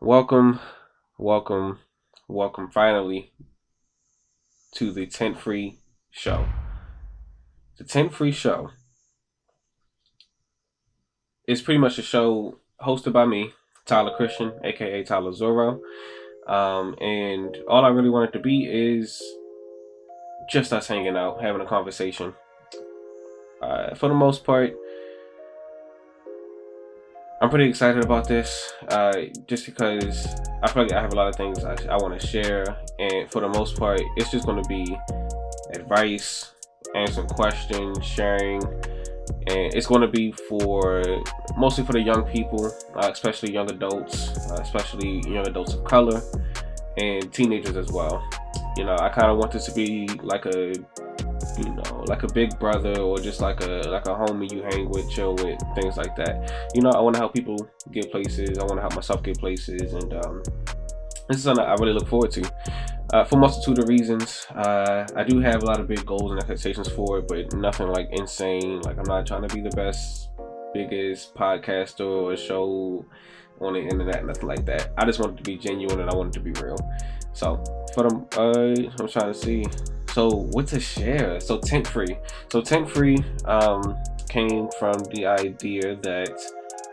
Welcome, welcome, welcome finally to the Tint Free Show. The Tint Free Show is pretty much a show hosted by me, Tyler Christian, aka Tyler Zorro. Um, and all I really want it to be is just us hanging out, having a conversation. Uh, for the most part, I'm pretty excited about this, uh, just because I feel like I have a lot of things I, I want to share, and for the most part, it's just going to be advice, answering questions, sharing, and it's going to be for mostly for the young people, uh, especially young adults, uh, especially young adults of color, and teenagers as well. You know, I kind of want this to be like a you know, like a big brother or just like a like a homie you hang with, chill with, things like that. You know, I want to help people get places. I want to help myself get places, and um, this is something I really look forward to. Uh, for multitude of reasons, uh, I do have a lot of big goals and expectations for it, but nothing like insane. Like I'm not trying to be the best, biggest podcaster or show on the internet, nothing like that. I just want it to be genuine and I want it to be real. So for them, uh, I'm trying to see so what to share? So tint free. So tint free um, came from the idea that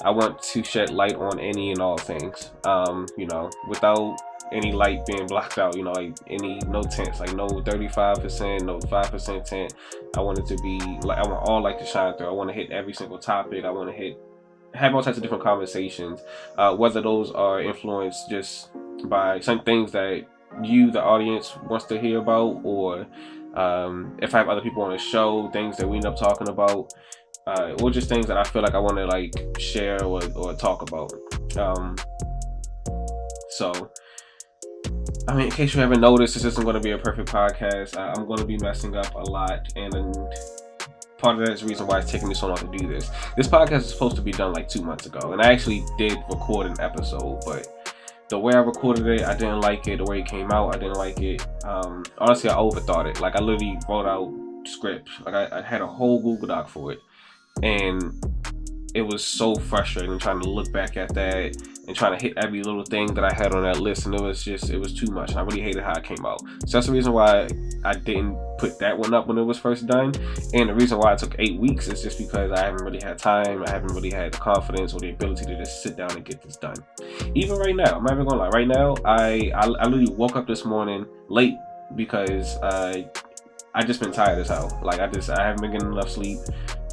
i want to shed light on any and all things. Um, you know without any light being blocked out you know like any no tents like no 35 percent no 5 percent tent. I want it to be like i want all light to shine through. I want to hit every single topic. I want to hit have all types of different conversations. Uh, whether those are influenced just by some things that you, the audience, wants to hear about, or um, if I have other people on the show, things that we end up talking about, uh, or just things that I feel like I want to like share or, or talk about. Um, so, I mean, in case you haven't noticed, this isn't going to be a perfect podcast. I, am going to be messing up a lot, and part of that is the reason why it's taking me so long to do this. This podcast is supposed to be done like two months ago, and I actually did record an episode, but the way I recorded it, I didn't like it. The way it came out, I didn't like it. Um, honestly, I overthought it. Like I literally wrote out scripts. Like I, I had a whole Google Doc for it, and it was so frustrating trying to look back at that and trying to hit every little thing that I had on that list and it was just it was too much. I really hated how it came out. So that's the reason why I didn't put that one up when it was first done. And the reason why it took eight weeks is just because I haven't really had time I haven't really had the confidence or the ability to just sit down and get this done. Even right now I'm not even gonna lie right now I I, I literally woke up this morning late because uh, I just been tired as hell. Like I just I haven't been getting enough sleep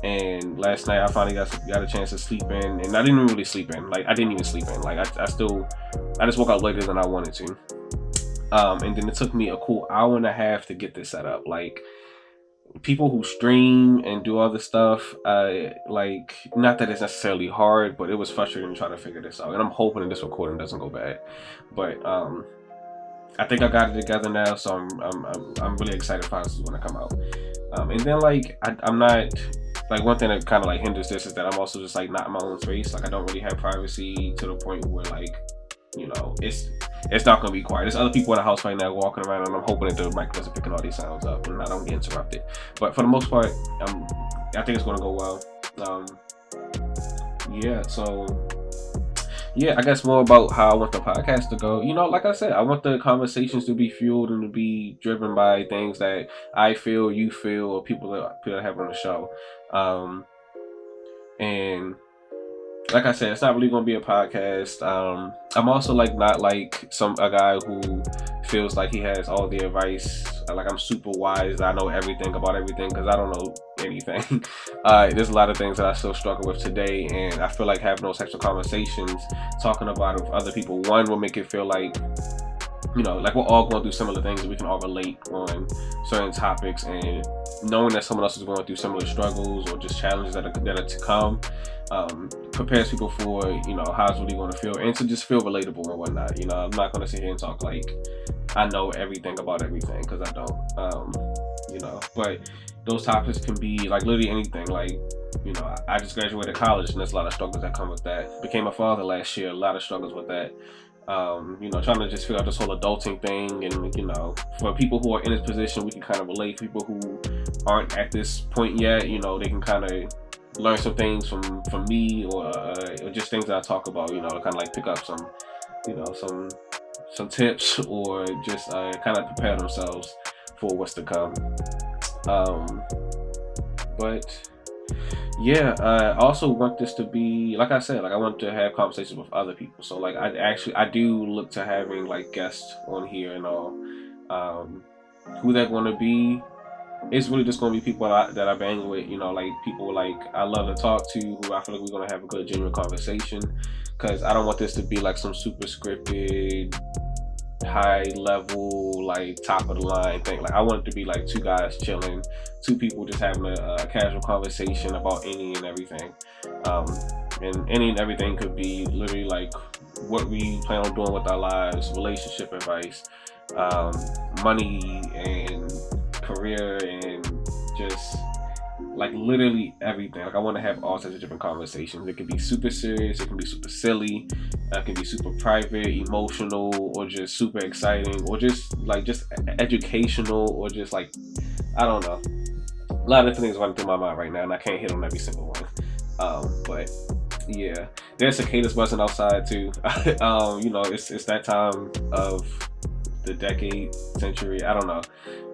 and last night I finally got got a chance to sleep in, and I didn't really sleep in. Like I didn't even sleep in. Like I, I still, I just woke up later than I wanted to. Um, and then it took me a cool hour and a half to get this set up. Like people who stream and do all other stuff, uh, like not that it's necessarily hard, but it was frustrating trying to figure this out. And I'm hoping this recording doesn't go bad. But um, I think I got it together now, so I'm I'm I'm, I'm really excited for this is gonna come out. Um, and then like I, I'm not like one thing that kind of like hinders this is that I'm also just like not in my own space. Like I don't really have privacy to the point where like, you know, it's it's not gonna be quiet. There's other people in the house right now walking around, and I'm hoping that the mic doesn't picking all these sounds up and I don't get interrupted. But for the most part, um, I think it's gonna go well. Um, yeah, so yeah, I guess more about how I want the podcast to go. You know, like I said, I want the conversations to be fueled and to be driven by things that I feel, you feel, or people that people that have on the show. Um, and like I said, it's not really going to be a podcast. Um, I'm also like not like some a guy who feels like he has all the advice. Like I'm super wise. I know everything about everything because I don't know anything. Uh, there's a lot of things that I still struggle with today, and I feel like having those types of conversations, talking about it with other people, one will make it feel like you know, like we're all going through similar things and we can all relate on certain topics and knowing that someone else is going through similar struggles or just challenges that are, that are to come um, prepares people for, you know, how it's really going to feel and to just feel relatable and whatnot. You know, I'm not going to sit here and talk like I know everything about everything because I don't, um, you know, but those topics can be like literally anything. Like, you know, I just graduated college and there's a lot of struggles that come with that. Became a father last year, a lot of struggles with that um, you know, trying to just figure out this whole adulting thing. And, you know, for people who are in this position, we can kind of relate. People who aren't at this point yet, you know, they can kind of learn some things from, from me or, uh, or just things I talk about, you know, to kind of like pick up some you know, some some tips or just uh, kind of prepare themselves for what's to come. Um, but yeah, I also want this to be like I said, like I want to have conversations with other people. So like I actually I do look to having like guests on here and all. Um, who they're going to be, it's really just going to be people that I, that I bang with. You know, like people like I love to talk to, who I feel like we're going to have a good genuine conversation. Because I don't want this to be like some super scripted high level, like top of the line thing. Like I want it to be like two guys chilling, two people just having a, a casual conversation about any and everything. Um, and any and everything could be literally like what we plan on doing with our lives, relationship advice, um, money and career and just like literally everything. Like I want to have all sorts of different conversations. It can be super serious, it can be super silly, it can be super private, emotional, or just super exciting, or just like just educational, or just like I don't know. A lot of things running through my mind right now, and I can't hit on every single one. Um, but yeah, there's cicadas buzzing outside too. um, you know, it's it's that time of the decade, century. I don't know.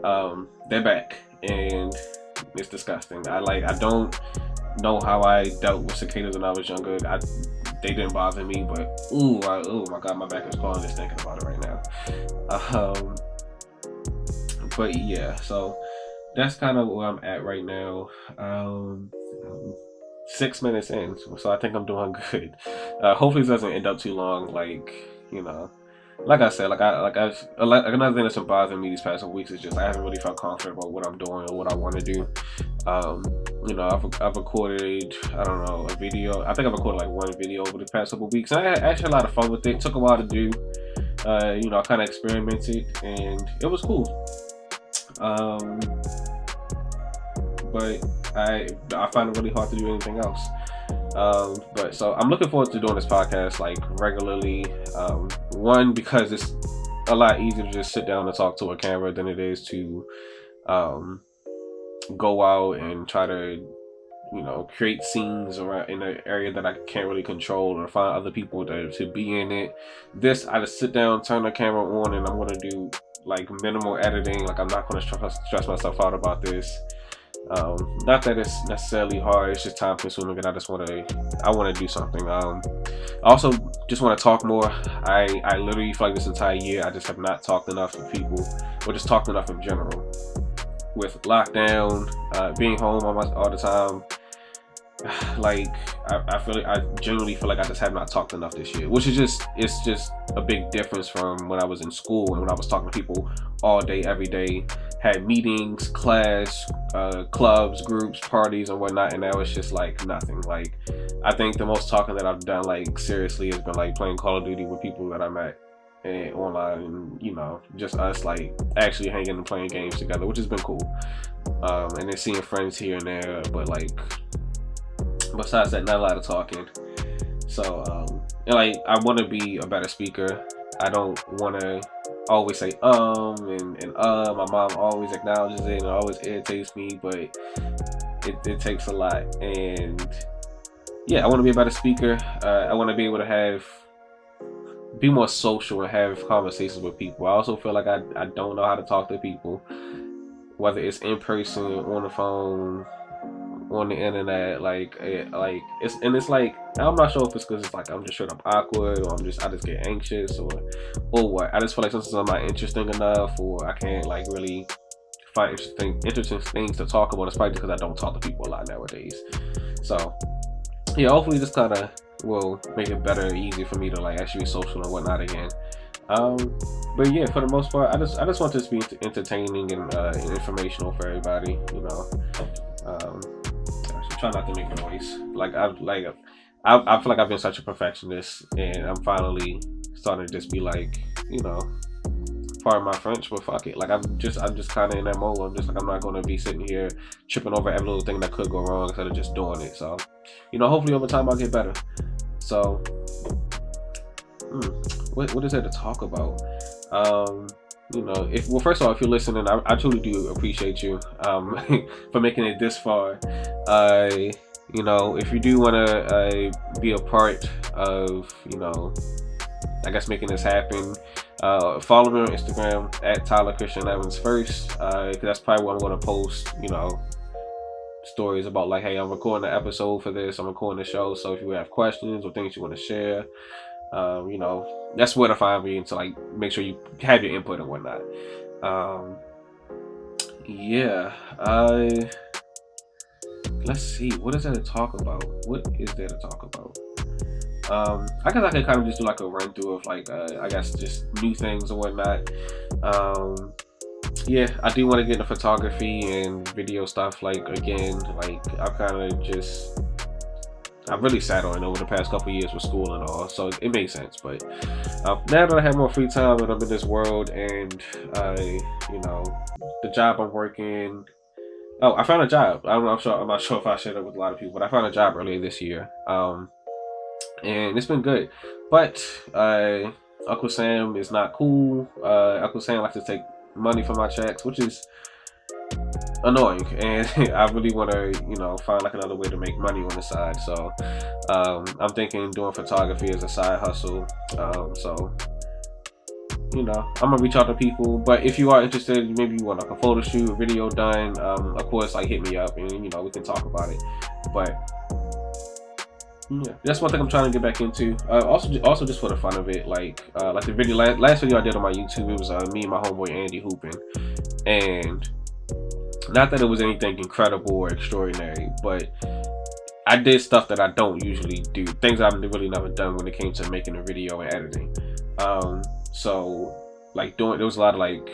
Um, they're back, and it's disgusting. I like I don't know how I dealt with cicadas when I was younger. I they didn't bother me, but ooh, I, ooh my god, my back is calling just thinking about it right now. Um, but yeah, so that's kind of where I'm at right now. Um, six minutes in, so I think I'm doing good. Uh, hopefully, this doesn't end up too long. Like you know, like I said, like I like I like another thing that's been bothering me these past weeks is just I haven't really felt confident about what I'm doing or what I want to do. Um, you know, I've I've recorded I don't know a video. I think I've recorded like one video over the past couple weeks. And I had actually a lot of fun with it. it took a while to do. Uh, you know, I kind of experimented and it was cool. Um, but I I find it really hard to do anything else. Um, but so I'm looking forward to doing this podcast like regularly. Um, one because it's a lot easier to just sit down and talk to a camera than it is to um, go out and try to you know create scenes around in an area that I can't really control or find other people to, to be in it. This I just sit down, turn the camera on, and I'm gonna do like minimal editing. Like I'm not gonna stress, stress myself out about this. Um, not that it's necessarily hard, it's just time consuming and I just want to, I want to do something. Um, I also just want to talk more. I, I literally feel like this entire year, I just have not talked enough to people or just talked enough in general. With lockdown, uh, being home all, my, all the time, like I, I feel like I genuinely feel like I just have not talked enough this year, which is just it's just a big difference from when I was in school and when I was talking to people all day, every day, had meetings, class, uh, clubs, groups, parties, and whatnot, and now it's just like nothing. Like I think the most talking that I've done, like seriously, has been like playing Call of Duty with people that I met and online, and you know, just us like actually hanging and playing games together, which has been cool. Um, and then seeing friends here and there, but like besides that, not a lot of talking. So, um, and like, I want to be a better speaker. I don't want to always say um and, and uh. My mom always acknowledges it and always irritates me, but it, it takes a lot. And yeah, I want to be a better speaker. Uh, I want to be able to have be more social and have conversations with people. I also feel like I, I don't know how to talk to people, whether it's in person, or on the phone, on the internet like it, like it's and it's like i'm not sure if it's because it's like i'm just straight up awkward or i'm just i just get anxious or or what. I just feel like sometimes i'm not interesting enough or i can't like really find interesting interesting things to talk about it's probably because i don't talk to people a lot nowadays. So yeah hopefully this kind of will make it better easier for me to like actually be social and whatnot again. Um but yeah for the most part i just i just want this to be entertaining and uh, informational for everybody you know? Um try not to make a noise. Like I like I, I feel like I've been such a perfectionist, and I'm finally starting to just be like, you know, pardon my French, but fuck it. Like I'm just I'm just kind of in that mode. I'm just like I'm not to be sitting here tripping over every little thing that could go wrong instead of just doing it. So, you know, hopefully over time I'll get better. So, hmm, what what is there to talk about? Um, you know, if well, first of all, if you're listening, I, I truly do appreciate you um, for making it this far. Uh, you know, if you do want to uh, be a part of, you know, I guess making this happen. Uh, follow me on Instagram at Tyler Christian Evans first, because uh, that's probably what I'm going to post. You know, stories about like, hey, I'm recording an episode for this. I'm recording the show. So if you have questions or things you want to share, um, you know, that's where to find me. And to like make sure you have your input and whatnot. Um, yeah, I. Let's see. What is there to talk about? What is there to talk about? Um, I guess I could kind of just do like a run through of like, uh, I guess just new things or whatnot. Um, yeah, I do want to get into photography and video stuff. Like again, like I kind of just I really sat on it over the past couple years with school and all, so it makes sense. But uh, now that I have more free time and I'm in this world, and I, you know, the job I'm working. Oh, I found a job. I'm not sure. I'm not sure if I shared it with a lot of people, but I found a job earlier this year. Um, and it's been good. But uh, Uncle Sam is not cool. Uh, Uncle Sam likes to take money from my checks, which is annoying. And I really want to, you know, find like another way to make money on the side. So um, I'm thinking doing photography as a side hustle. Um, so you know, I'm gonna reach out to people. But if you are interested, maybe you want like a photo shoot, a video done, um, of course, like hit me up and you know we can talk about it. But yeah, that's one thing I'm trying to get back into. Uh, also, also just for the fun of it, like uh, like the video last, last video I did on my YouTube, it was uh, me and my homeboy Andy hooping, and not that it was anything incredible or extraordinary, but I did stuff that I don't usually do, things I've really never done when it came to making a video and editing. Um, so like doing there was a lot of like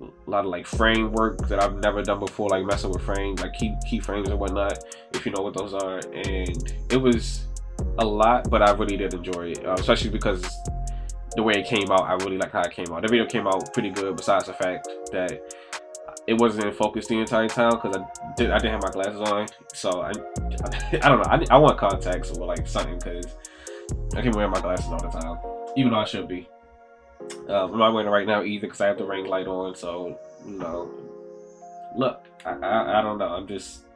a lot of like frame work that I've never done before, like messing with frames, like key keyframes and whatnot, if you know what those are. And it was a lot, but I really did enjoy it, uh, especially because the way it came out, I really like how it came out. The video came out pretty good, besides the fact that it wasn't in focus the entire time because I did I didn't have my glasses on, so I I, don't know. I, I want contacts or like something because I can't wear my glasses all the time, even though I should be. Um, I'm not wearing it right now either because I have the ring light on. So you know, look, I, I, I don't know. I'm just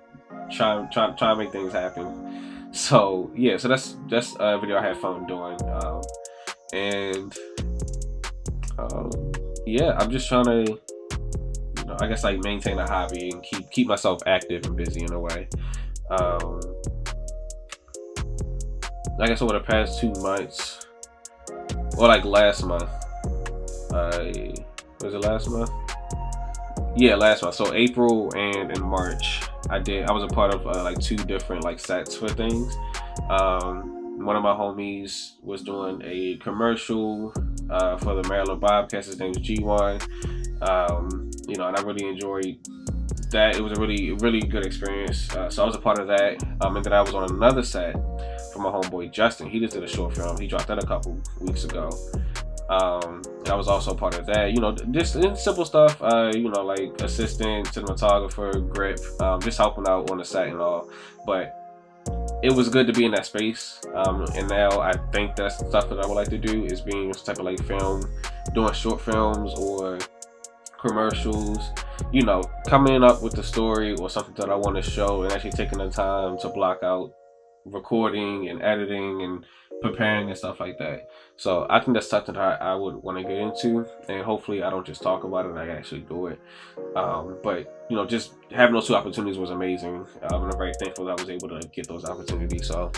trying trying trying to make things happen. So yeah, so that's that's a video I had fun doing, um, and um, yeah, I'm just trying to. I guess like maintain a hobby and keep keep myself active and busy in a way. Um, I guess over the past two months, or like last month, uh, was it last month? Yeah, last month. So April and in March, I did. I was a part of uh, like two different like sets for things. Um, one of my homies was doing a commercial uh, for the Maryland Bobcats. His name is G1. Um, you know, and I really enjoyed that. It was a really, really good experience. Uh, so I was a part of that. Um, and then I was on another set for my homeboy Justin. He just did a short film. He dropped that a couple weeks ago um i was also part of that you know just simple stuff uh you know like assistant cinematographer grip um just helping out on the set and all but it was good to be in that space um and now i think that's the stuff that i would like to do is being type of like film doing short films or commercials you know coming up with the story or something that i want to show and actually taking the time to block out recording and editing and preparing and stuff like that. So I think that's something that I, would want to get into, and hopefully I don't just talk about it, I actually do it. Um, but you know, just having those two opportunities was amazing. Um, I'm very thankful that I was able to get those opportunities. So,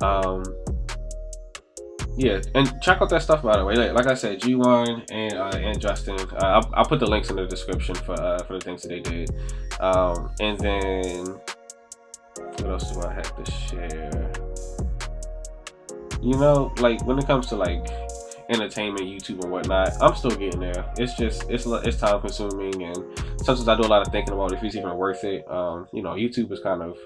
um, yeah, and check out that stuff by the way. Like, like I said, G1 and uh, and Justin, uh, I'll, I'll, put the links in the description for uh, for the things that they did. Um, and then what else do I have to share? you know, like when it comes to like entertainment, YouTube and whatnot, I'm still getting there. It's just it's it's time consuming, and sometimes I do a lot of thinking about if it's even worth it. Um, you know, YouTube is kind of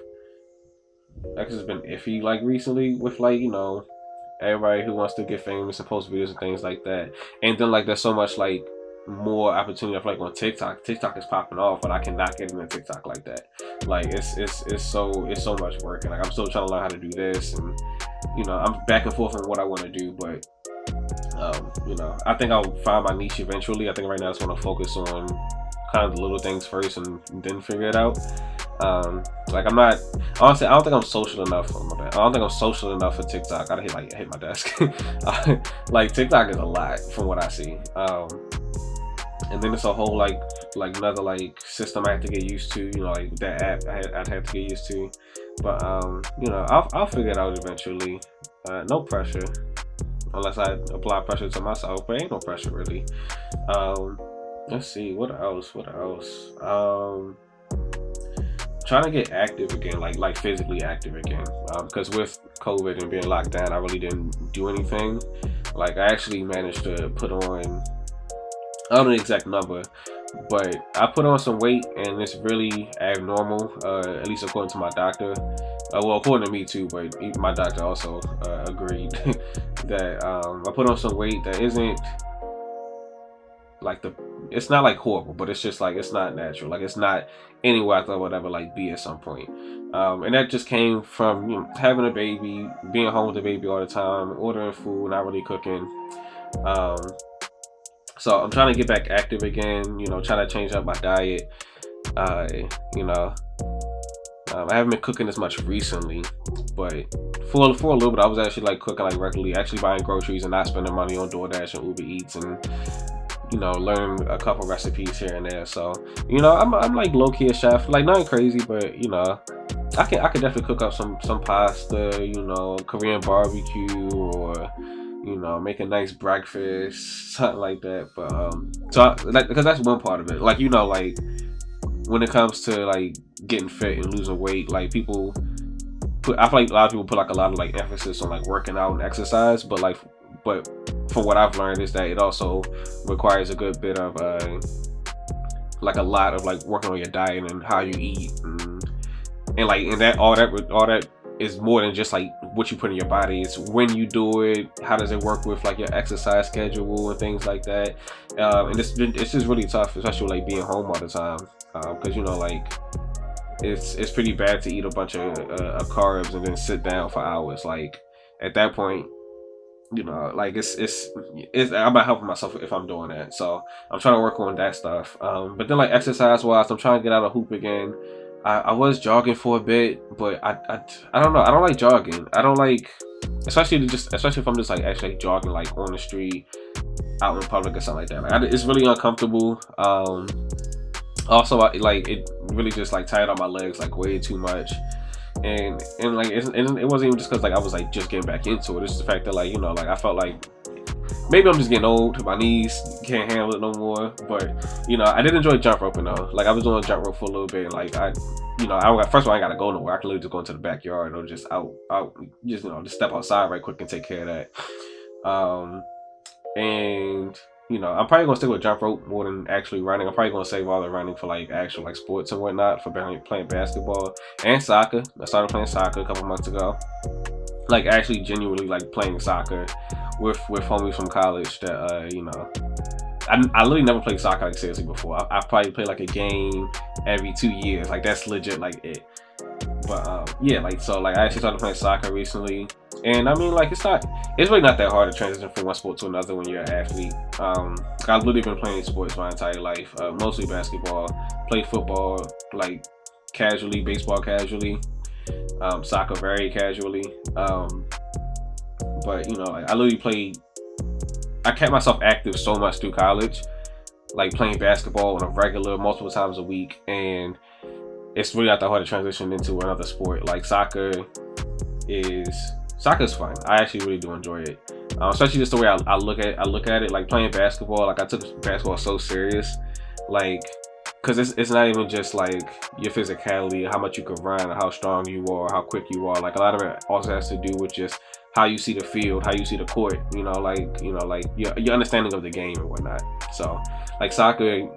like it's been iffy like recently with like you know everybody who wants to get famous and post videos and things like that, and then like there's so much like more opportunity of like on TikTok. TikTok is popping off, but I cannot get into TikTok like that. Like it's it's it's so it's so much work, and like I'm still trying to learn how to do this and you know, I'm back and forth on what I want to do, but um, you know, I think I'll find my niche eventually. I think right now I just want to focus on kind of the little things first and then figure it out. Um, like I'm not honestly, I don't think I'm social enough. For my. I don't think I'm social enough for TikTok. I hit like hit my desk. like TikTok is a lot from what I see. Um, and then it's a whole like like another like system I have to get used to. You know, like that app I had, I'd have to get used to. But um, you know, I'll I'll figure it out eventually. Uh, no pressure, unless I apply pressure to myself. But ain't no pressure really. Um, let's see what else. What else? Um trying to get active again, like like physically active again. Because um, with COVID and being locked down, I really didn't do anything. Like I actually managed to put on, I don't know the exact number, but I put on some weight and it's really abnormal. Uh, at least according to my doctor. Uh, well, according to me too, but my doctor also uh, agreed that um, I put on some weight that isn't like the it's not like horrible but it's just like it's not natural. Like it's not anywhere i thought would ever like be at some point. Um, and that just came from you know, having a baby being home with the baby all the time ordering food not really cooking. Um, so i'm trying to get back active again you know trying to change up my diet. Uh, you know um, I haven't been cooking as much recently, but for for a little bit, I was actually like cooking like regularly, actually buying groceries and not spending money on DoorDash and Uber Eats and you know, learn a couple recipes here and there. So, you know, I'm, I'm like low key a chef, like nothing crazy, but you know, I can I can definitely cook up some some pasta, you know, Korean barbecue or you know, make a nice breakfast, something like that. But um, so I, like because that's one part of it. Like you know, like when it comes to like getting fit and losing weight, like people put I feel like a lot of people put like a lot of like emphasis on like working out and exercise, but like but from what I've learned is that it also requires a good bit of uh, like a lot of like working on your diet and how you eat and, and like and that all that all that is more than just like what you put in your body. It's when you do it how does it work with like your exercise schedule and things like that. Um, and it's it's just really tough especially like being home all the time because um, you know like it's it's pretty bad to eat a bunch of, uh, of carbs and then sit down for hours. Like at that point you know like it's it's, it's i'm not helping myself if i'm doing that. So i'm trying to work on that stuff. Um, but then like exercise wise i'm trying to get out of hoop again. I, I was jogging for a bit but I, I i don't know. I don't like jogging. I don't like especially to just especially if i'm just like actually jogging like on the street out in public or something like that. Like I, it's really uncomfortable. Um also I, like it really just like tired on my legs like way too much and and like and it wasn't even just because like I was like just getting back into it. It's just the fact that like you know like I felt like maybe I'm just getting old. My knees can't handle it no more. But you know I did enjoy jump roping though. Like I was doing jump rope for a little bit. Like I you know I first of all I gotta go nowhere. I can literally just go into the backyard or just out out just you know just step outside right quick and take care of that. Um and you know, I'm probably gonna stick with jump rope more than actually running. I'm probably gonna save all the running for like actual like sports and whatnot for playing basketball and soccer. I started playing soccer a couple months ago. Like actually genuinely like playing soccer with with homies from college that uh you know I, I literally never played soccer like seriously before. I, I probably played like a game every two years. Like that's legit like it. But um, yeah, like so like I actually started playing soccer recently. And I mean, like, it's not, it's really not that hard to transition from one sport to another when you're an athlete. Um, I've literally been playing sports my entire life, uh, mostly basketball, played football, like, casually, baseball casually, um, soccer very casually. Um, but, you know, like, I literally played, I kept myself active so much through college, like playing basketball on a regular, multiple times a week. And it's really not that hard to transition into another sport. Like, soccer is soccer's fun. I actually really do enjoy it, um, especially just the way I, I, look at I look at it. Like playing basketball, like I took basketball so serious, like because it's it's not even just like your physicality, how much you can run, how strong you are, how quick you are. Like a lot of it also has to do with just how you see the field, how you see the court. You know, like you know, like your your understanding of the game and whatnot. So, like soccer,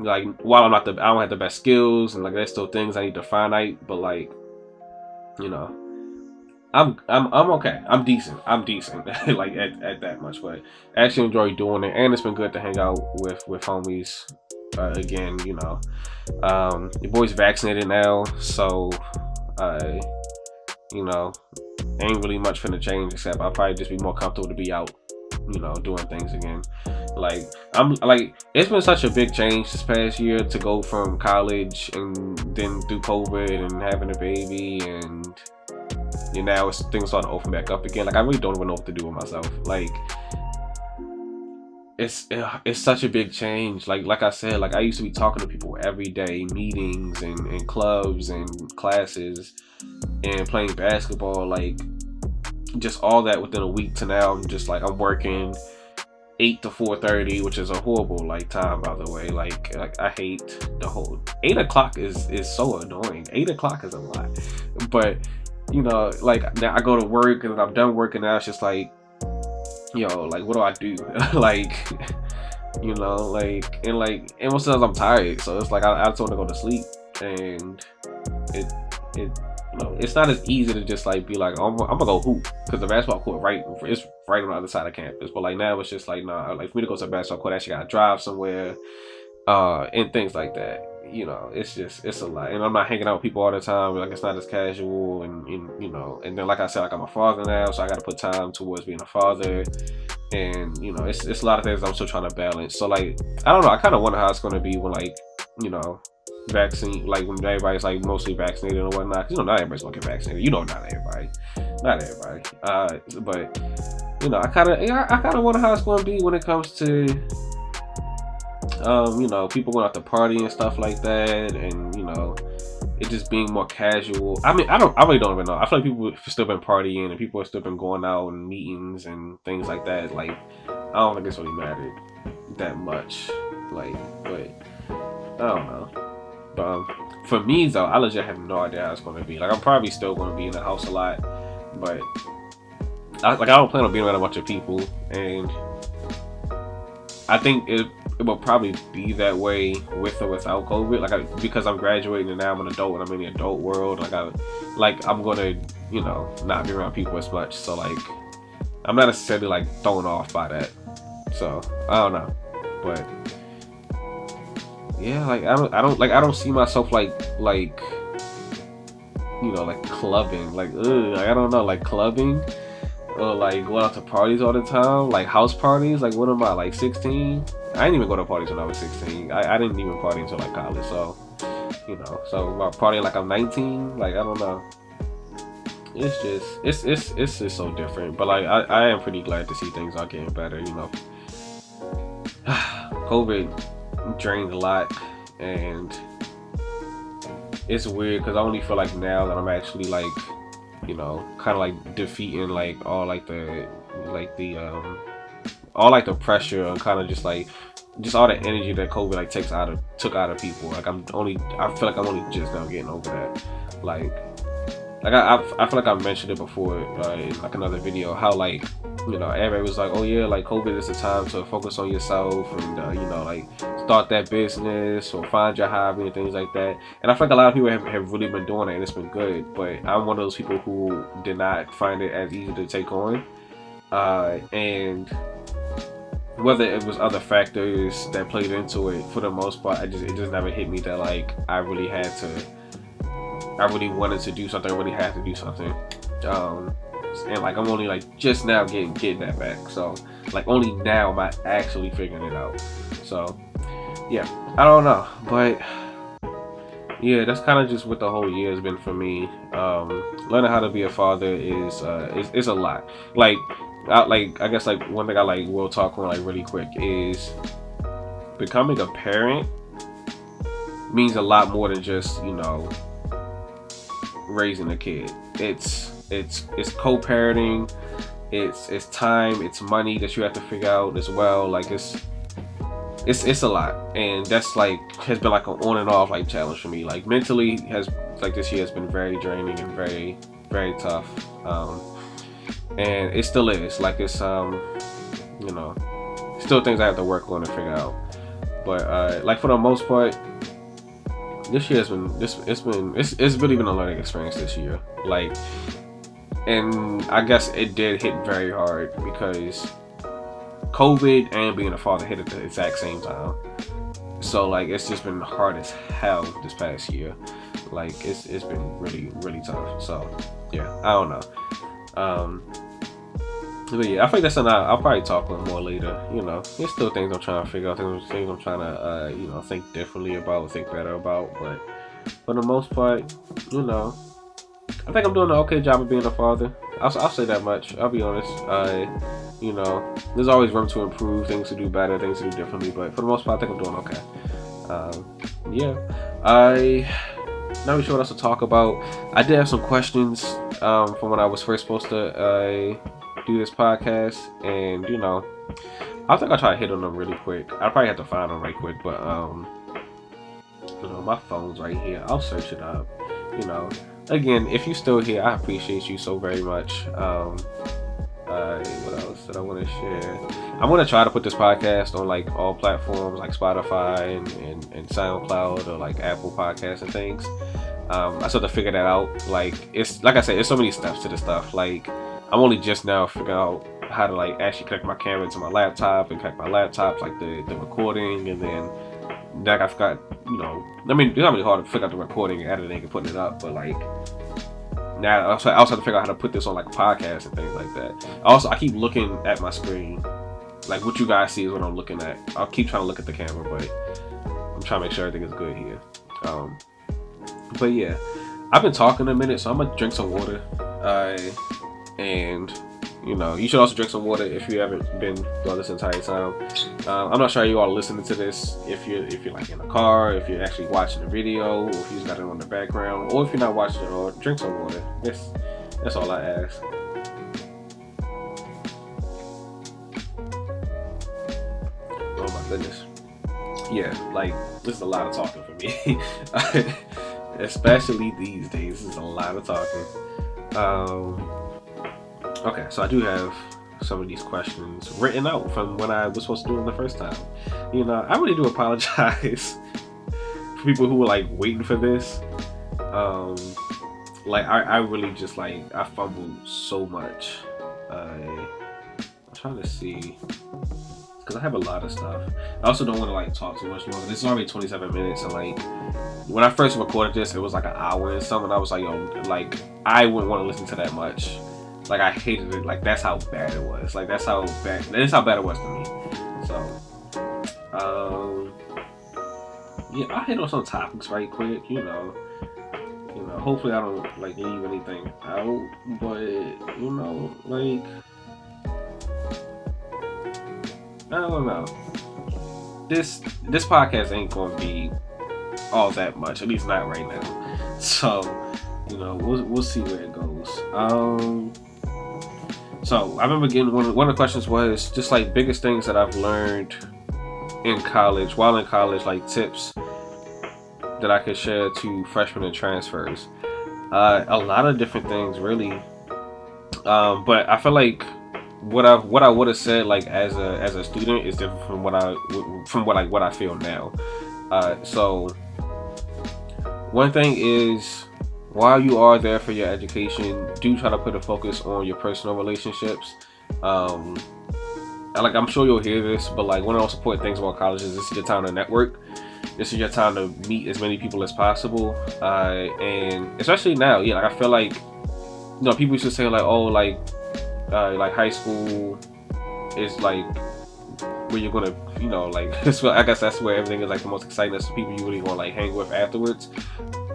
like while I'm not the I don't have the best skills and like there's still things I need to out, but like you know I'm I'm I'm okay. I'm decent. I'm decent. like at, at that much, but I actually enjoy doing it, and it's been good to hang out with with homies. Uh, again, you know, um, your boy's vaccinated now, so uh, you know, ain't really much finna change except I'll probably just be more comfortable to be out, you know, doing things again. Like I'm like it's been such a big change this past year to go from college and then through COVID and having a baby and you know things starting to open back up again. Like I really don't even know what to do with myself. Like it's it's such a big change. Like like I said, like I used to be talking to people every day, meetings and, and clubs and classes and playing basketball, like just all that within a week to now I'm just like I'm working eight to four thirty, which is a horrible like time by the way. Like like I hate the whole eight o'clock is is so annoying. Eight o'clock is a lot. But you know, like now I go to work and I'm done working now it's just like yo, like what do I do? like you know, like and like and most times I'm tired, so it's like I, I just want to go to sleep, and it it know it's not as easy to just like be like oh, I'm, I'm gonna go hoop because the basketball court right it's right on the other side of campus, but like now it's just like nah, like for me to go to the basketball court, I actually gotta drive somewhere, uh, and things like that you know, it's just it's a lot. And I'm not hanging out with people all the time. Like it's not as casual, and, and you know, and then like I said, like I'm a father now, so I got to put time towards being a father. And you know, it's it's a lot of things I'm still trying to balance. So like, I don't know. I kind of wonder how it's going to be when like, you know, vaccine like when everybody's like mostly vaccinated and whatnot. You know, not everybody's gonna get vaccinated. You know, not everybody, not everybody. Uh, but you know, I kind of I, I kind of wonder how it's to be when it comes to um, you know, people going out to party and stuff like that, and you know, it just being more casual. I mean, I don't, I really don't even know. I feel like people have still been partying and people have still been going out and meetings and things like that. Like, I don't think it's really mattered that much. Like, but I don't know. But um, for me though, I legit have no idea how it's going to be. Like, I'm probably still going to be in the house a lot, but I, like I don't plan on being around a bunch of people, and I think it it will probably be that way with or without COVID. Like, I, because I'm graduating and now I'm an adult and I'm in the adult world. Like, I, like I'm gonna, you know, not be around people as much. So like, I'm not necessarily like thrown off by that. So I don't know, but yeah, like I don't, I don't like, I don't see myself like, like, you know, like clubbing. Like, ugh, like, I don't know, like clubbing or like going out to parties all the time, like house parties. Like, what am I, like 16? I didn't even go to parties when I was 16. I, I didn't even party until like college. So, you know, so about partying like I'm 19, like I don't know. It's just it's it's it's just so different. But like I, I am pretty glad to see things are getting better. You know, COVID drained a lot, and it's weird because I only feel like now that I'm actually like, you know, kind of like defeating like all like the like the um all like the pressure and kind of just like just all the energy that COVID like takes out of took out of people. Like I'm only I feel like I'm only just now getting over that. Like like I I, I feel like I mentioned it before uh, in like another video how like you know everybody was like oh yeah like COVID is the time to focus on yourself and uh, you know like start that business or find your hobby and things like that. And I feel like a lot of people have, have really been doing it and it's been good. But I'm one of those people who did not find it as easy to take on. Uh, and whether it was other factors that played into it for the most part i just it just never hit me that like i really had to i really wanted to do something i really had to do something. Um and like i'm only like just now getting getting that back so like only now am i actually figuring it out. So yeah i don't know but yeah that's kind of just what the whole year has been for me. Um learning how to be a father is uh is, is a lot. Like I, like I guess like one thing I like will talk on like really quick is becoming a parent means a lot more than just you know raising a kid. It's it's it's co-parenting. It's it's time. It's money that you have to figure out as well. Like it's it's it's a lot, and that's like has been like an on and off like challenge for me. Like mentally has like this year has been very draining and very very tough. Um, and it still is like it's um you know still things i have to work on and figure out but uh like for the most part this year has been this it's been it's, it's really been a learning experience this year. Like and i guess it did hit very hard because covid and being a father hit at the exact same time. So like it's just been hard as hell this past year. Like it's it's been really really tough. So yeah i don't know. Um but yeah, I think that's something I'll, probably talk on more later. You know, there's still things I'm trying to figure out, things, I'm trying to, uh, you know, think differently about, think better about. But for the most part, you know, I think I'm doing an okay job of being a father. I'll, I'll say that much. I'll be honest. Uh, you know, there's always room to improve, things to do better, things to do differently. But for the most part, I think I'm doing okay. Um, yeah, I not really sure what else to talk about. I did have some questions um, from when I was first supposed to uh, do this podcast, and you know, I think I'll try to hit on them really quick. I probably have to find them right quick, but um, you know, my phone's right here. I'll search it up. You know, again, if you're still here, I appreciate you so very much. Um, uh, what else that I want to share? I'm gonna try to put this podcast on like all platforms like Spotify and, and, and SoundCloud or like Apple Podcasts and things. Um, I sort of figure that out. Like it's like I said, there's so many steps to this stuff. Like I'm only just now figuring out how to like actually connect my camera to my laptop and connect my laptop like the, the recording and then like I forgot you know I mean it's not really hard to figure out the recording and editing and putting it up but like now I also, I also have to figure out how to put this on like podcasts and things like that. Also I keep looking at my screen like what you guys see is what I'm looking at. I'll keep trying to look at the camera but I'm trying to make sure everything is good here. Um, but yeah, I've been talking a minute so I'm gonna drink some water. Uh, and you know you should also drink some water if you haven't been throughout this entire time. Uh, i'm not sure you all listening to this if you're if you're like in a car if you're actually watching the video or if you just got it on the background or if you're not watching it or drink some water. That's that's all i ask. Oh my goodness. Yeah like this is a lot of talking for me. Especially these days this is a lot of talking. Um Okay, so I do have some of these questions written out from when I was supposed to do them the first time. You know, I really do apologize for people who were like waiting for this. Um, like I, I really just like I fumbled so much. I'm trying to see because I have a lot of stuff. I also don't want to like talk too much longer. This is already 27 minutes, and like when I first recorded this, it was like an hour and something. I was like, yo, like I wouldn't want to listen to that much. Like I hated it. Like that's how bad it was. Like that's how bad. That's how bad it was to me. So, um, yeah, I hit on some topics right quick. You know, you know. Hopefully, I don't like leave anything out. But you know, like I don't know. This this podcast ain't gonna be all that much. At least not right now. So, you know, we'll we'll see where it goes. Um. So I remember getting one one of the questions was just like biggest things that I've learned in college, while in college, like tips that I could share to freshmen and transfers. Uh, a lot of different things, really. Um, but I feel like what I what I would have said like as a as a student is different from what I from what I what I feel now. Uh, so one thing is while you are there for your education, do try to put a focus on your personal relationships. Um, like I'm sure you'll hear this, but like one of the most important things about college is this is your time to network. This is your time to meet as many people as possible, uh, and especially now, yeah. Like I feel like, you know, people used to say like, oh, like, uh, like high school is like where you're gonna, you know, like I guess that's where everything is like the most exciting. That's the people you really want to like hang with afterwards.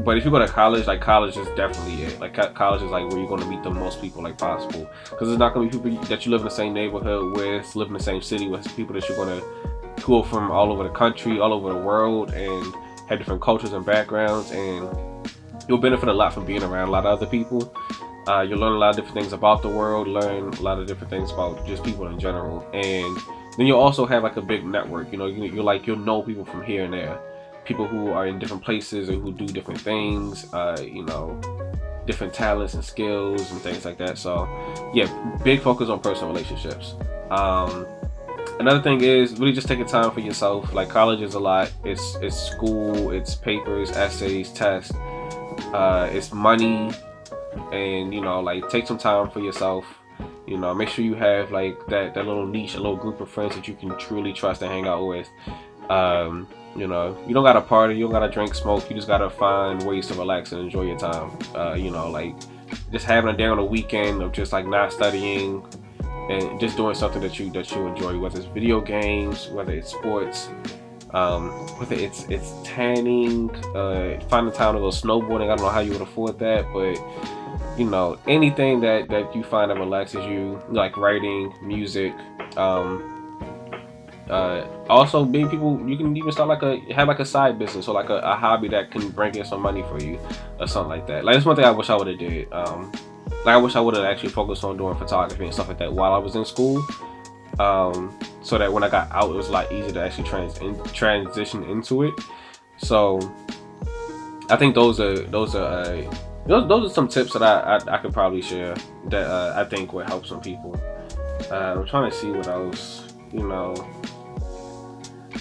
But if you go to college, like college is definitely it. Like college is like where you're gonna meet the most people like possible. Because it's not gonna be people that you live in the same neighborhood with, live in the same city with, people that you're gonna go from all over the country, all over the world, and have different cultures and backgrounds, and you'll benefit a lot from being around a lot of other people. Uh, you'll learn a lot of different things about the world, learn a lot of different things about just people in general, and then you'll also have like a big network. You know, you, you're like you'll know people from here and there, people who are in different places or who do different things. Uh, you know, different talents and skills and things like that. So, yeah, big focus on personal relationships. Um, another thing is really just taking time for yourself. Like college is a lot. It's it's school. It's papers, essays, tests. Uh, it's money, and you know, like take some time for yourself you know, make sure you have like that, that little niche, a little group of friends that you can truly trust and hang out with. Um, you know, you don't gotta party, you don't gotta drink, smoke. You just gotta find ways to relax and enjoy your time. Uh, you know, like just having a day on a weekend of just like not studying, and just doing something that you that you enjoy, whether it's video games, whether it's sports, um, whether it's it's tanning, uh, finding time to go snowboarding. I don't know how you would afford that, but you know anything that that you find that relaxes you, like writing, music. Um, uh, also, being people, you can even start like a have like a side business or like a, a, hobby that can bring in some money for you or something like that. Like that's one thing I wish I would have did. Um, like I wish I would have actually focused on doing photography and stuff like that while I was in school. Um, so that when I got out, it was a lot easier to actually trans in, transition into it. So I think those are those are uh, those, those are some tips that I, I, I could probably share that uh, I think would help some people. Uh, I'm trying to see what else you know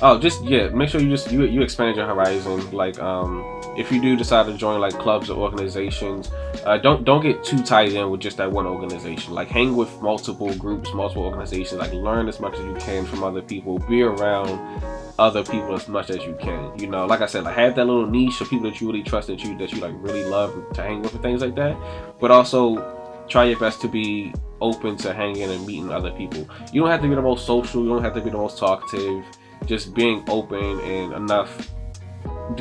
oh just yeah make sure you just you, you expand your horizon like um if you do decide to join like clubs or organizations uh, don't don't get too tied in with just that one organization. Like hang with multiple groups multiple organizations like learn as much as you can from other people. Be around other people as much as you can you know? Like i said like have that little niche of people that you really trust that you that you like really love to hang with and things like that. But also try your best to be open to hanging and meeting other people. You don't have to be the most social you don't have to be the most talkative just being open and enough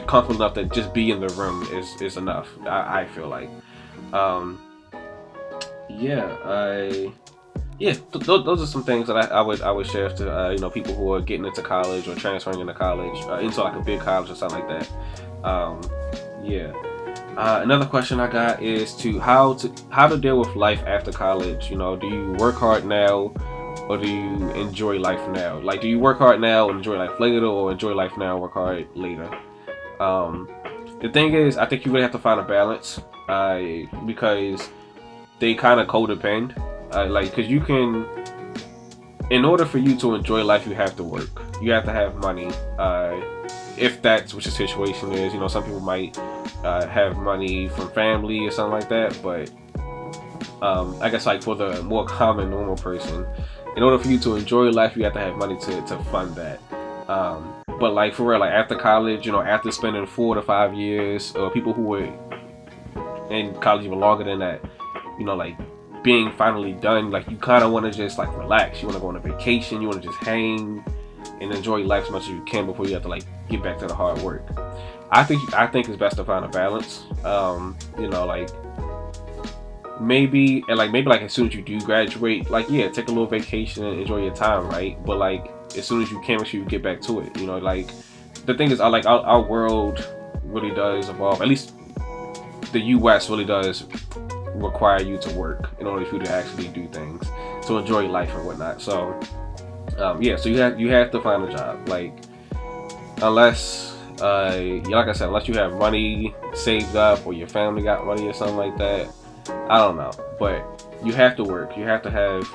comfortable enough that just be in the room is is enough i, I feel like. Um yeah i yeah th th those are some things that I, I, would i would share to uh, you know people who are getting into college or transferring into college uh, into like a big college or something like that. Um yeah. Uh, another question I got is to how to how to deal with life after college. You know, do you work hard now, or do you enjoy life now? Like, do you work hard now and enjoy life later, or enjoy life now work hard later? Um, the thing is, I think you really have to find a balance uh, because they kind of codepend. Uh, like, because you can, in order for you to enjoy life, you have to work. You have to have money. Uh, if that's what your situation is, you know, some people might uh, have money from family or something like that, but um, I guess like for the more common normal person, in order for you to enjoy life, you have to have money to, to fund that. Um, but like for real, like after college, you know, after spending four to five years, or people who were in college even longer than that, you know, like being finally done, like you kind of want to just like relax. You want to go on a vacation. You want to just hang and enjoy life as much as you can before you have to like get back to the hard work. I think I think it's best to find a balance. Um, you know, like maybe and like maybe like as soon as you do graduate, like yeah, take a little vacation and enjoy your time, right? But like as soon as you can, make sure you get back to it. You know, like the thing is, I like our, our world really does evolve. At least the U.S. really does require you to work in order for you to actually do things to enjoy life and whatnot. So um, yeah, so you have you have to find a job. Like unless uh, like I said, unless you have money saved up or your family got money or something like that, I don't know. But you have to work. You have to have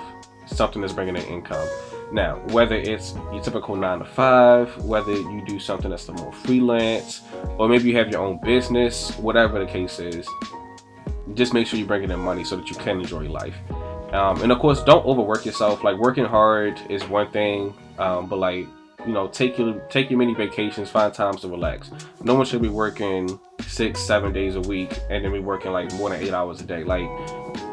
something that's bringing in income. Now, whether it's your typical nine to five, whether you do something that's the more freelance, or maybe you have your own business, whatever the case is, just make sure you're bringing in money so that you can enjoy life. Um, and of course, don't overwork yourself. Like working hard is one thing, um, but like you know, take your take your mini vacations, find times to relax. No one should be working six, seven days a week and then be working like more than eight hours a day. Like,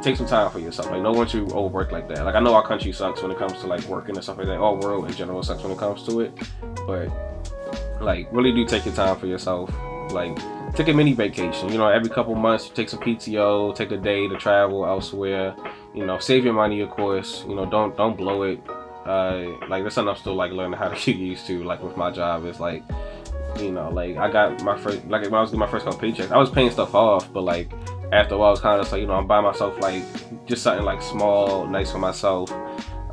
take some time for yourself. Like, no one should overwork like that. Like, I know our country sucks when it comes to like working and stuff like that. Our world in general sucks when it comes to it, but like, really do take your time for yourself. Like, take a mini vacation. You know, every couple months, you take some PTO, take a day to travel elsewhere. You know, save your money, of course. You know, don't don't blow it uh, like that's something I'm still like learning how to get used to. Like with my job, it's like, you know, like I got my first, like when I was getting my first couple paychecks, I was paying stuff off, but like after a while, I was kind of like, you know, I'm buying myself like just something like small, nice for myself.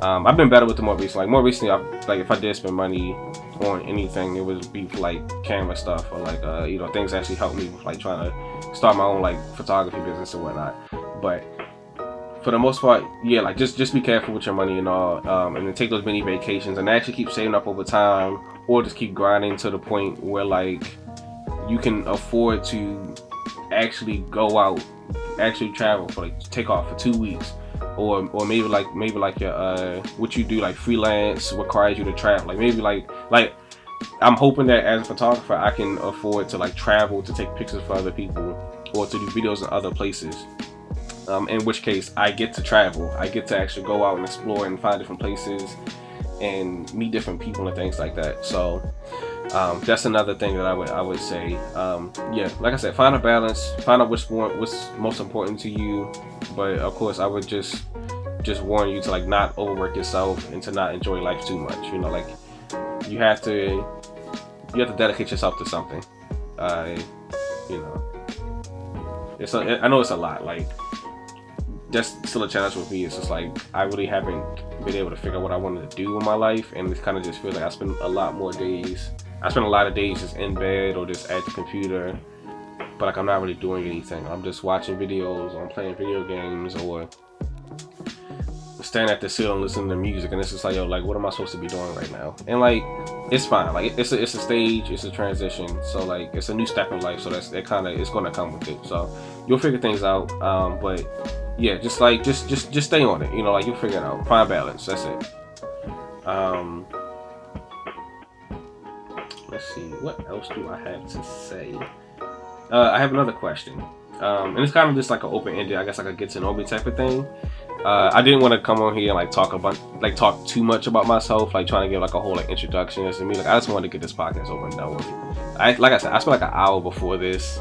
Um, I've been better with the more recent. Like more recently, I like if I did spend money on anything, it would be like camera stuff or like uh, you know things actually help me with like trying to start my own like photography business and whatnot. But for the most part, yeah, like just just be careful with your money and all, um, and then take those mini vacations and actually keep saving up over time, or just keep grinding to the point where like you can afford to actually go out, actually travel for like take off for two weeks, or or maybe like maybe like your uh what you do like freelance requires you to travel, like maybe like like I'm hoping that as a photographer I can afford to like travel to take pictures for other people or to do videos in other places Um, in which case, I get to travel. I get to actually go out and explore and find different places and meet different people and things like that. So um, that's another thing that I would I would say. Um, yeah, like I said, find a balance. Find out what's more, what's most important to you. But of course, I would just just warn you to like not overwork yourself and to not enjoy life too much. You know, like you have to you have to dedicate yourself to something. Uh, you know, it's a, I know it's a lot. Like that's still a challenge with me. It's just like I really haven't been able to figure out what I wanted to do in my life, and it's kind of just feels like I spend a lot more days. I spend a lot of days just in bed or just at the computer, but like I'm not really doing anything. I'm just watching videos, or I'm playing video games, or standing at the ceiling listening to music and it's just like yo like what am i supposed to be doing right now and like it's fine like it's a, it's a stage it's a transition so like it's a new step in life so that's it kind of it's going to come with it so you'll figure things out um but yeah just like just just just stay on it you know like you'll figure it out. Find balance that's it. Um let's see what else do i have to say? Uh i have another question. Um and it's kind of just like an open-ended i guess like a get to know me type of thing. Uh, I didn't want to come on here and like talk about like talk too much about myself, like trying to give like a whole like introduction to me. Like I just wanted to get this podcast over and done with. I like I said, I spent like an hour before this,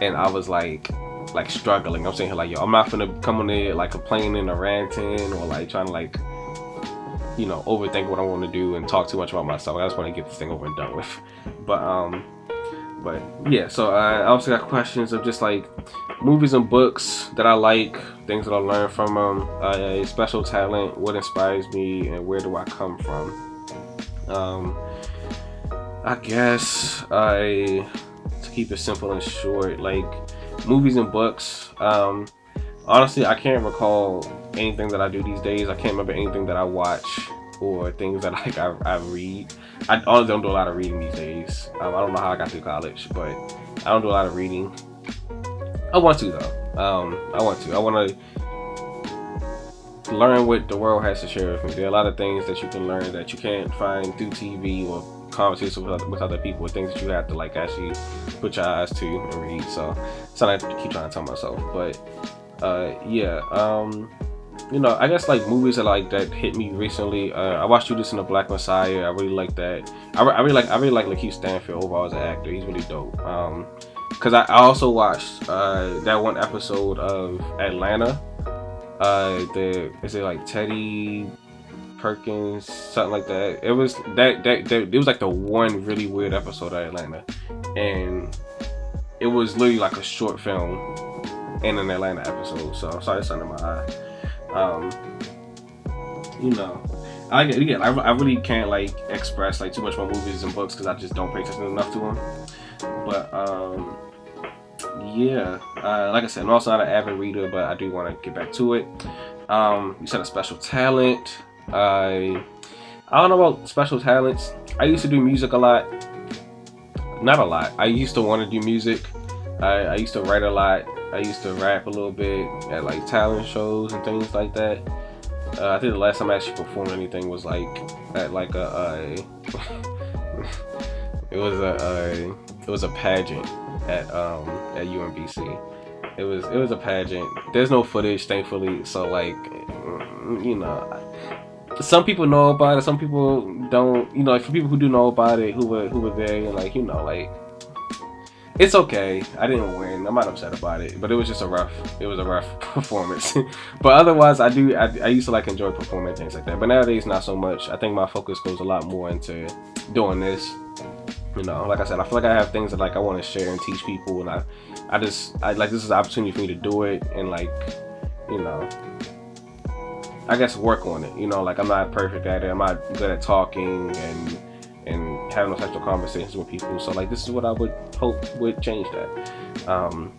and I was like like struggling. I'm saying here like yo, I'm not gonna come on there like complaining or ranting or like trying to like you know overthink what I want to do and talk too much about myself. I just want to get this thing over and done with. But um, but yeah. So I also got questions of just like movies and books that I like, things that I learned from them, uh, special talent, what inspires me, and where do I come from. Um, I guess I to keep it simple and short, like movies and books. Um, honestly, I can't recall anything that I do these days. I can't remember anything that I watch or things that like I, I read. I honestly don't do a lot of reading these days. Um, I don't know how I got through college, but I don't do a lot of reading. I want to though. Um, I want to. I want to learn what the world has to share with me. There are a lot of things that you can learn that you can't find through TV or conversations with other, with other people. Things that you have to like actually put your eyes to and read. So something I keep trying to tell myself. But uh, yeah. Um, you know, I guess like movies that like that hit me recently. Uh, I watched Judas and the Black Messiah. I really like that. I, I really like I really like Lakeith Stanfield overall as an actor. He's really dope. Um, because I, I, also watched uh, that one episode of Atlanta. Uh, the is it like Teddy Perkins, something like that. It was that, that that it was like the one really weird episode of Atlanta, and it was literally like a short film in an Atlanta episode. So I'm sorry, it's under my eye. Um, you know, I again, I, I really can't like express like too much more movies and books because I just don't pay attention enough to them. But um, yeah, uh, like I said, I'm also not an avid reader, but I do want to get back to it. Um, you said a special talent. I I don't know about special talents. I used to do music a lot. Not a lot. I used to want to do music. I, I used to write a lot. I used to rap a little bit at like talent shows and things like that. Uh, I think the last time I actually performed anything was like at like a, it was a, a it was a pageant at um at UMBC. It was it was a pageant. There's no footage, thankfully. So like, mm, you know, some people know about it. Some people don't. You know, for people who do know about it, who were who were there, and like you know, like it's okay. I didn't win. I'm not upset about it, but it was just a rough. It was a rough performance. but otherwise, I do. I, I used to like enjoy performing things like that. But nowadays, not so much. I think my focus goes a lot more into doing this you know like i said i feel like i have things that like i want to share and teach people and i i just i like this is an opportunity for me to do it and like you know i guess work on it you know like i'm not perfect at it i'm not good at talking and and having those of conversations with people so like this is what i would hope would change that um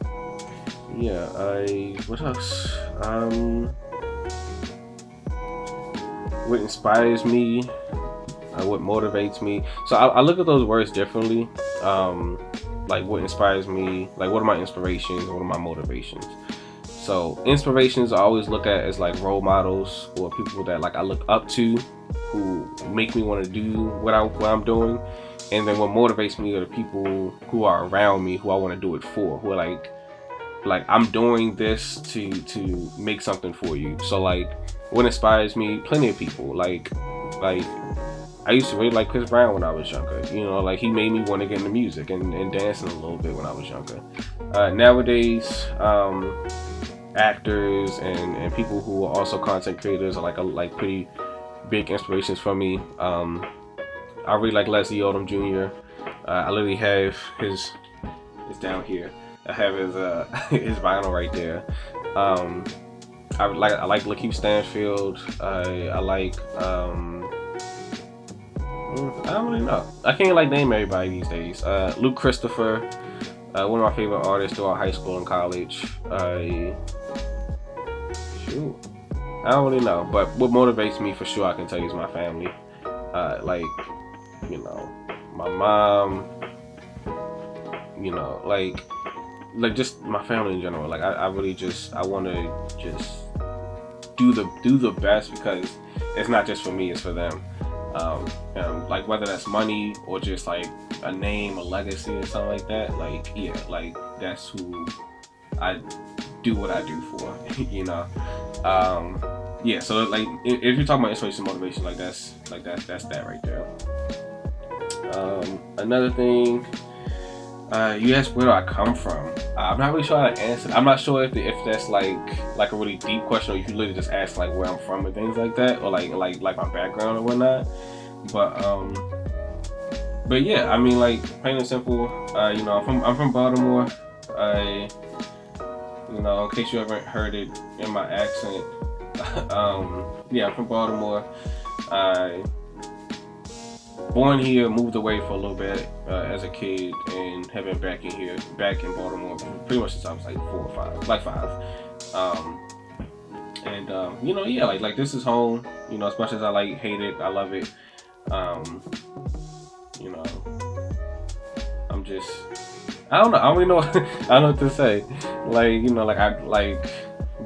yeah i what else um what inspires me uh, what motivates me. So I, I, look at those words differently. Um, like what inspires me, like what are my inspirations, what are my motivations. So inspirations I always look at as like role models or people that like I look up to who make me want to do what, I, what I'm doing. And then what motivates me are the people who are around me who I want to do it for, who are like like I'm doing this to to make something for you. So like what inspires me, plenty of people. Like like I used to really like Chris Brown when I was younger. You know, like he made me want to get into music and, and dancing a little bit when I was younger. Uh, nowadays, um, actors and, and people who are also content creators are like a, like pretty big inspirations for me. Um, I really like Leslie Odom Jr. Uh, I literally have his, it's down here. I have his uh, his vinyl right there. Um, I like I like Lakeith Stanfield. I I like um, I don't really know. I can't like name everybody these days. Uh, Luke Christopher, uh, one of my favorite artists throughout high school and college. I shoot, I don't really know, but what motivates me for sure, I can tell you, is my family. Uh, like, you know, my mom. You know, like like just my family in general. Like I, I really just I want to just do the do the best because it's not just for me, it's for them. Um, like whether that's money or just like a name, a legacy, or something like that. Like yeah, like that's who I do what I do for. you know. Um, yeah. So like if you're talking about inspiration, motivation, like that's like that that's that right there. Um, another thing uh, you asked where do I come from? Uh, I'm not really sure how to answer. I'm not sure if if that's like like a really deep question, or you literally just ask like where I'm from and things like that, or like like like my background or whatnot. But um, but yeah, I mean like plain and simple. Uh, you know, I'm from I'm from Baltimore. I, you know, in case you haven't heard it in my accent, um, yeah, I'm from Baltimore. I born here, moved away for a little bit uh, as a kid, and have been back in here, back in Baltimore, pretty much since I was like four or five, like five. Um, and um, you know, yeah, like like this is home. You know, as much as I like hate it, I love it. Um, you know, I'm just, I don't know, I don't really know, I don't know what to say. Like you know, like I like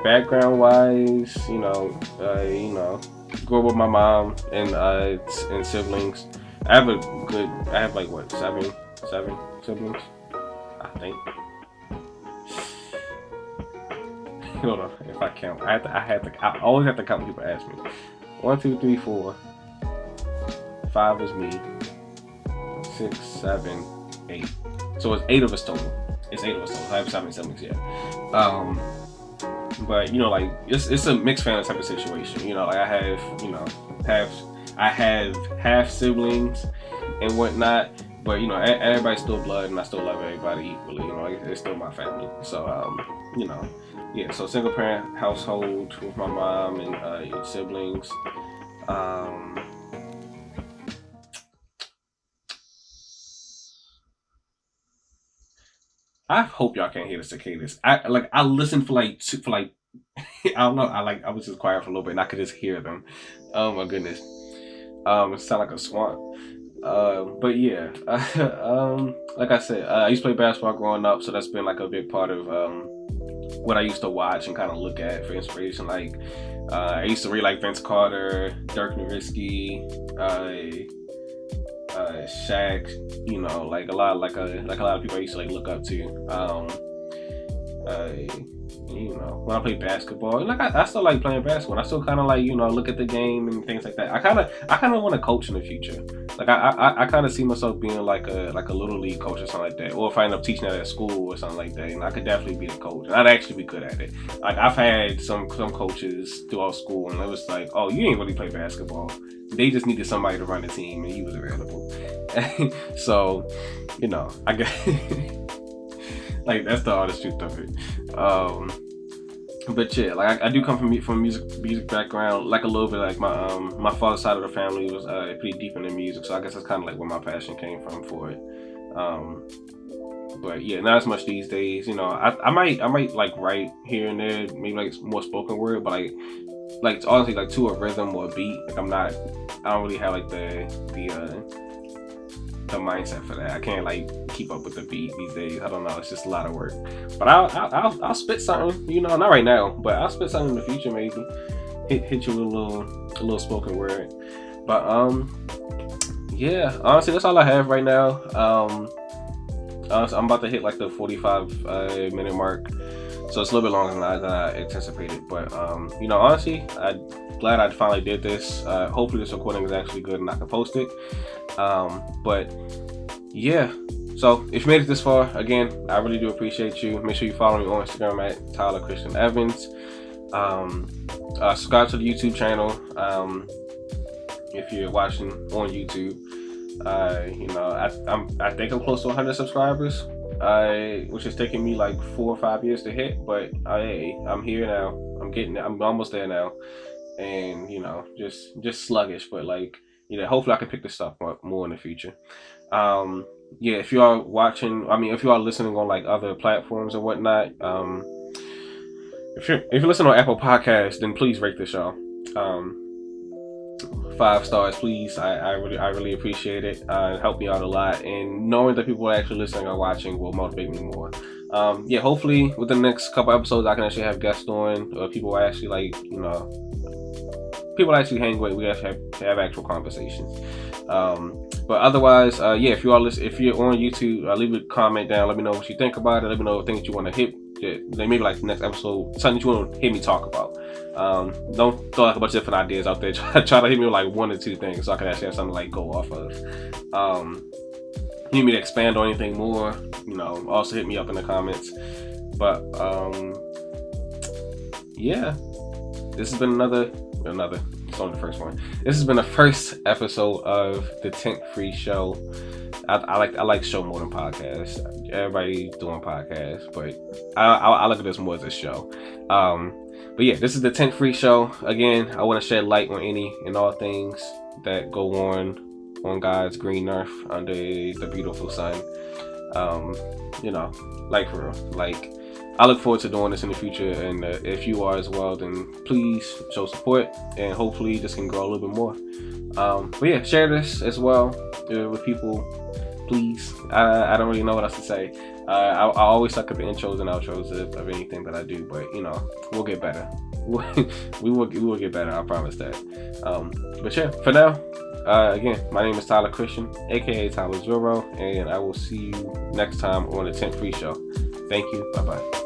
background wise, you know, uh, you know, grew up with my mom and uh, and siblings. I have a good. I have like what seven, seven siblings, I think. Hold on, if I count, I have to. I have to. I always have to count. When people ask me. One, two, three, four. Five is me. Six, seven, eight. So it's eight of us total. It's eight of us. I have seven siblings. Yeah. Um. But you know, like it's it's a mixed family type of situation. You know, like I have you know have I have half siblings and whatnot, but you know, everybody's still blood, and I still love everybody equally. You know, it's still my family. So, um, you know, yeah. So single parent household with my mom and uh, siblings. Um, I hope y'all can't hear the cicadas. I like I listened for like two, for like I don't know. I like I was just quiet for a little bit and I could just hear them. Oh my goodness. Um, it sound like a swamp. Uh, but yeah, um, like I said, uh, I used to play basketball growing up, so that's been like a big part of um, what I used to watch and kind of look at for inspiration. Like uh, I used to read like Vince Carter, Dirk Nowitzki, Shaq. You know, like a lot, like a like a lot of people I used to like look up to. Um, uh, you know, when I play basketball, like I, I still like playing basketball. I still kind of like you know look at the game and things like that. I kind of I kind of want to coach in the future. Like I I, I kind of see myself being like a like a little league coach or something like that, or if I end up teaching that at school or something like that, and I could definitely be a coach. And I'd actually be good at it. Like I've had some some coaches throughout school, and it was like, oh, you ain't really play basketball. They just needed somebody to run the team, and he was available. so, you know, I guess. like that's the hardest truth of it. Um, but yeah, like I, I, do come from from music music background, like a little bit like my um my father's side of the family was uh, pretty deep into music, so I guess that's kind of like where my passion came from for it. Um, but yeah, not as much these days. You know, I, I might I might like write here and there, maybe like more spoken word, but like like honestly like to a rhythm or a beat. Like I'm not, I don't really have like the the uh the mindset for that. I can't like keep up with the beat these days. I don't know. It's just a lot of work. But I'll I'll, I'll, I'll spit something. You know, not right now, but I'll spit something in the future maybe. Hit hit you with a little a little spoken word. But um, yeah. Honestly, that's all I have right now. Um, I'm about to hit like the 45 uh, minute mark. So it's a little bit longer than I, than I anticipated. But um, you know, honestly, I'm glad I finally did this. Uh, hopefully, this recording is actually good and I can post it. Um, but yeah. So if you made it this far, again, I really do appreciate you. Make sure you follow me on Instagram at Tyler Christian Evans. Um, uh, subscribe to the YouTube channel um, if you're watching on YouTube. Uh, you know, I, I'm I think I'm close to 100 subscribers, uh, which is taking me like four or five years to hit. But I I'm here now. I'm getting. I'm almost there now, and you know, just just sluggish, but like you know, hopefully I can pick this up more in the future. Um, yeah, if you are watching, I mean, if you are listening on like other platforms or whatnot, um, if you're if you listen on Apple Podcasts, then please rate the show. Um, five stars, please. I, I really I really appreciate it. Uh, it helped me out a lot, and knowing that people are actually listening or watching will motivate me more. Um, yeah, hopefully within the next couple episodes, I can actually have guests on, or people actually like you know people actually hang with. We actually have, have actual conversations. Um, but otherwise, uh, yeah, if you are listening, if you're on YouTube, uh, leave a comment down. Let me know what you think about it. Let me know things you want to hit. They maybe like next episode, something you want to hear me talk about. Um, don't throw like a bunch of different ideas out there. Try, try to hit me with like one or two things so I can actually have something like go off of. Um, you need me to expand on anything more, you know, also hit me up in the comments. But um, yeah, this has been another another. It's only the first one. This has been the first episode of the Tint Free Show. I, I, like I like show more than podcasts. Everybody doing podcasts, but I, I, I, look at this more as a show. Um, but yeah, this is the Tint Free Show. Again, I want to shed light on any and all things that go on on God's green earth under the beautiful sun. Um, you know, like for real, like I look forward to doing this in the future, and uh, if you are as well, then please show support, and hopefully this can grow a little bit more. Um, but yeah, share this as well uh, with people, please. I, I don't really know what else to say. Uh, I, I, always suck at the intros and outros of, of, anything that I do, but you know, we'll get better. we will we will get better. I promise that. Um, but yeah, for now, uh, again, my name is Tyler Christian, aka Tyler Zero, and I will see you next time on the Tint Free Show. Thank you. Bye bye.